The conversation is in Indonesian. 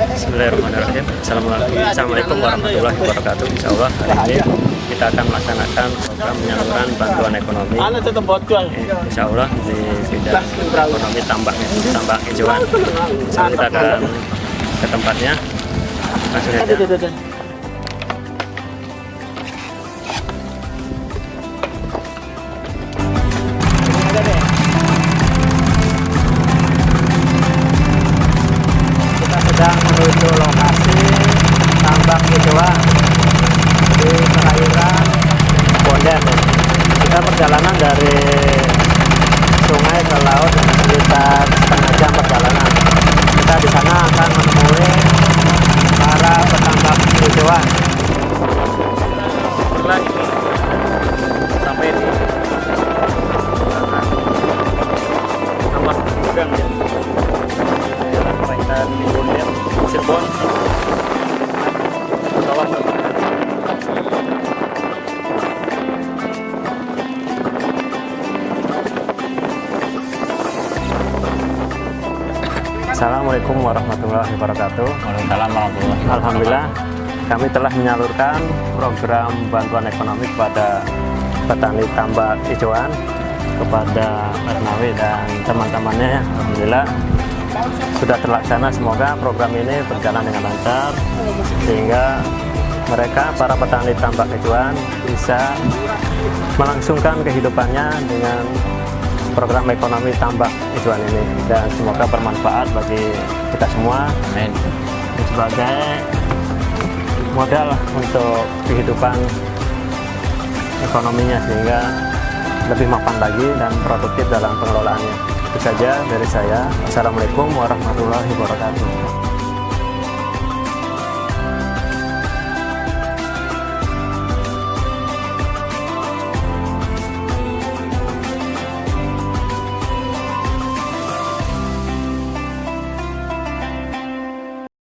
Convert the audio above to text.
Assalamualaikum warahmatullahi wabarakatuh. Insya Allah hari ini kita akan melaksanakan program penyaluran bantuan ekonomi. Insya Allah di bidang ekonomi tambak tambak hijauan. Kita akan ke tempatnya. Langsung saja. Sedang menuju lokasi tambang hijauan di perairan Bondet. Kita perjalanan dari sungai ke laut sekitar setengah jam perjalanan. Kita di sana akan menemui para petambak hijauan. Lagi Cirebon. Assalamualaikum warahmatullahi wabarakatuh. Waalaikumsalam warahmatullahi Alhamdulillah kami telah menyalurkan program bantuan ekonomi kepada petani tambak hijauan kepada Ernawi dan teman-temannya Alhamdulillah sudah terlaksana. Semoga program ini berjalan dengan lancar sehingga mereka para petani tambak hijauan bisa melangsungkan kehidupannya dengan program ekonomi tambak hijauan ini. Dan semoga bermanfaat bagi kita semua. Amin. sebagai modal untuk kehidupan ekonominya sehingga lebih mapan lagi dan produktif dalam pengelolaannya. Itu saja dari saya. Assalamualaikum warahmatullahi wabarakatuh.